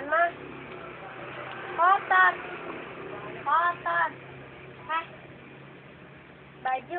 apaan mah? Kotor. Kotor. heh, Baju.